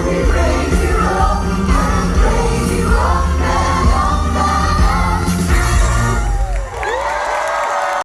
Amen.